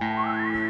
Música